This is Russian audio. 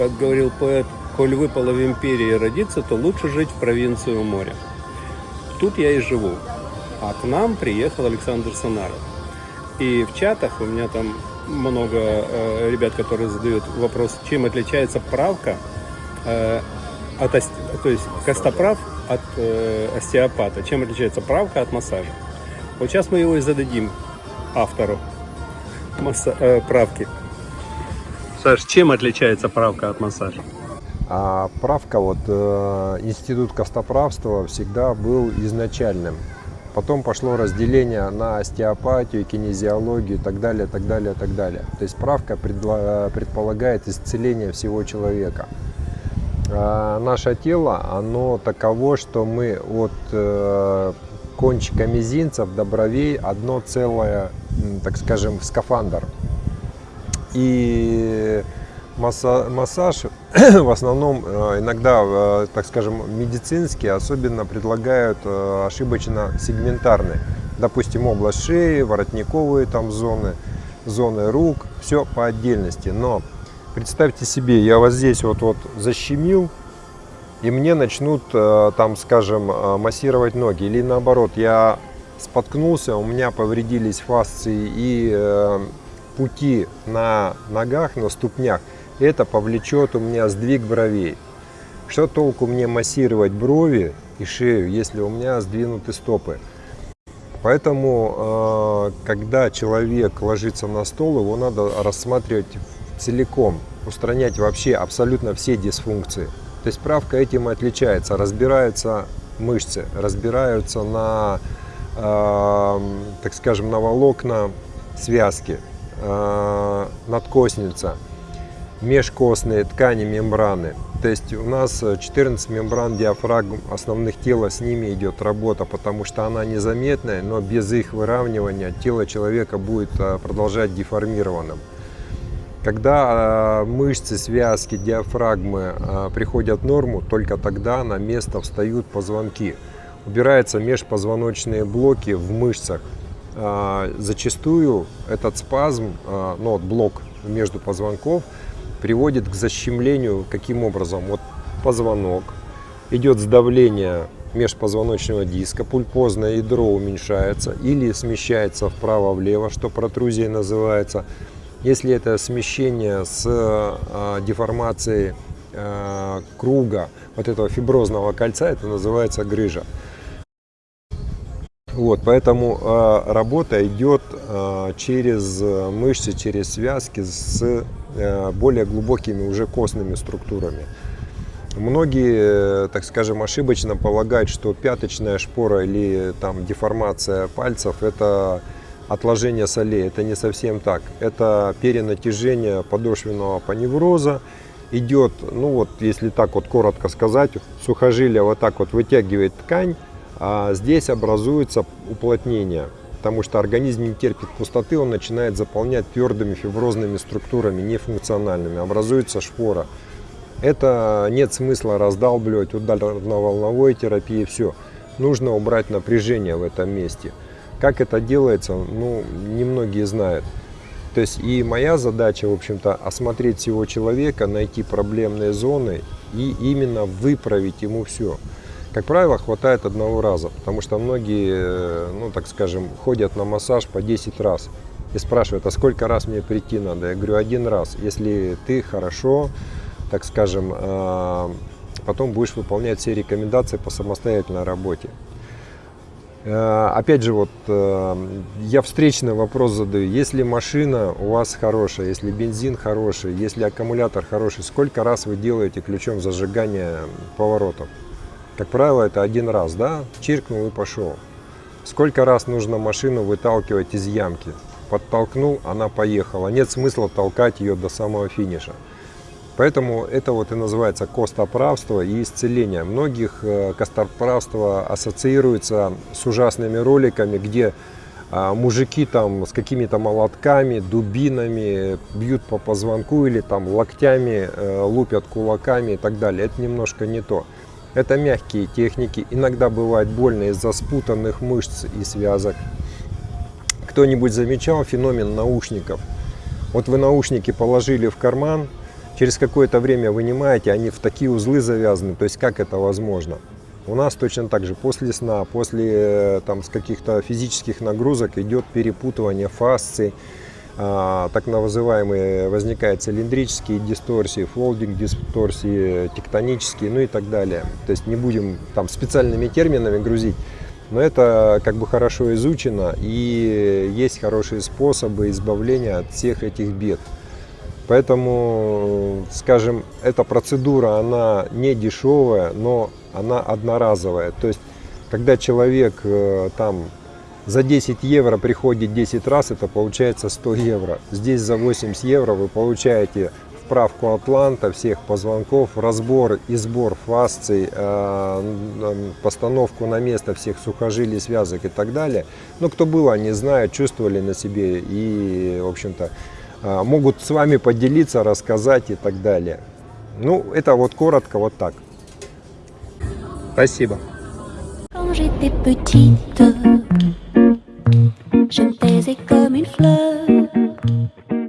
Как говорил поэт, коль выпало в империи родиться, то лучше жить в провинции у моря. Тут я и живу. А к нам приехал Александр Санаров. И в чатах у меня там много э, ребят, которые задают вопрос, чем отличается правка э, от, то есть костоправ от э, остеопата, чем отличается правка от массажа. Вот сейчас мы его и зададим автору масса, э, правки. Саш, чем отличается правка от массажа? А правка, вот э, институт костоправства всегда был изначальным. Потом пошло разделение на остеопатию, кинезиологию и так далее, так далее, так далее. То есть правка предполагает исцеление всего человека. А наше тело, оно таково, что мы от э, кончика мизинцев до бровей одно целое, так скажем, скафандр. И массаж в основном э, иногда, э, так скажем, медицинские особенно предлагают э, ошибочно сегментарный. Допустим, область шеи, воротниковые там зоны, зоны рук, все по отдельности. Но представьте себе, я вот здесь вот, вот защемил, и мне начнут там, скажем, массировать ноги. Или наоборот, я споткнулся, у меня повредились фасции и пути на ногах, на ступнях это повлечет у меня сдвиг бровей. Что толку мне массировать брови и шею, если у меня сдвинуты стопы? Поэтому, а, когда человек ложится на стол, его надо рассматривать целиком, устранять вообще абсолютно все дисфункции. То есть правка этим и отличается. Разбираются мышцы, разбираются на, э, так скажем, на волокна связки, э, надкосница – межкостные ткани мембраны. То есть у нас 14 мембран диафрагм основных тела, с ними идет работа, потому что она незаметная, но без их выравнивания тело человека будет а, продолжать деформированным. Когда мышцы, связки, диафрагмы приходят в норму, только тогда на место встают позвонки. Убираются межпозвоночные блоки в мышцах. Зачастую этот спазм, ну, вот блок между позвонков, приводит к защемлению. Каким образом? Вот позвонок, идет сдавление межпозвоночного диска, пульпозное ядро уменьшается или смещается вправо-влево, что протрузией называется. Если это смещение с э, деформацией э, круга вот этого фиброзного кольца, это называется грыжа. Вот, поэтому э, работа идет э, через мышцы, через связки с э, более глубокими уже костными структурами. Многие, так скажем, ошибочно полагают, что пяточная шпора или там деформация пальцев – это отложение солей. Это не совсем так. Это перенатяжение подошвенного паневроза. Идет, ну вот, если так вот коротко сказать, сухожилие вот так вот вытягивает ткань, а здесь образуется уплотнение, потому что организм не терпит пустоты, он начинает заполнять твердыми фиброзными структурами, нефункциональными, образуется шпора. Это нет смысла раздалбливать ударно-волновой терапии, все. Нужно убрать напряжение в этом месте. Как это делается, ну, немногие знают. То есть и моя задача, в общем-то, осмотреть всего человека, найти проблемные зоны и именно выправить ему все. Как правило, хватает одного раза, потому что многие, э, ну так скажем, ходят на массаж по 10 раз и спрашивают, а сколько раз мне прийти надо? Я говорю, один раз. Если ты хорошо, так скажем, э, потом будешь выполнять все рекомендации по самостоятельной работе. Э, опять же, вот я встречный вопрос задаю. Если машина у вас хорошая, если бензин хороший, если аккумулятор хороший, сколько раз вы делаете ключом зажигания поворотов? Как правило, это один раз, да, чиркнул и пошел. Сколько раз нужно машину выталкивать из ямки? Подтолкнул, она поехала. Нет смысла толкать ее до самого финиша. Поэтому это вот и называется костоправство и исцеление. Многих э, костоправство ассоциируется с ужасными роликами, где а, мужики там с какими-то молотками, дубинами бьют по позвонку или там локтями э, лупят кулаками и так далее. Это немножко не то. Это мягкие техники, иногда бывает больно из-за спутанных мышц и связок. Кто-нибудь замечал феномен наушников? Вот вы наушники положили в карман, через какое-то время вынимаете, они в такие узлы завязаны. То есть как это возможно? У нас точно так же после сна, после э, там, каких-то физических нагрузок идет перепутывание фасций, так называемые возникают цилиндрические дисторсии, фолдинг дисторсии, тектонические, ну и так далее. То есть не будем там специальными терминами грузить, но это как бы хорошо изучено и есть хорошие способы избавления от всех этих бед. Поэтому, скажем, эта процедура, она не дешевая, но она одноразовая. То есть, когда человек э, там за 10 евро приходит 10 раз, это получается 100 евро. Здесь за 80 евро вы получаете вправку атланта, всех позвонков, разбор и сбор фасций, э, постановку на место всех сухожилий, связок и так далее. Но кто был, они знают, чувствовали на себе и, в общем-то, э, могут с вами поделиться, рассказать и так далее. Ну, это вот коротко вот так. Спасибо. Quand love.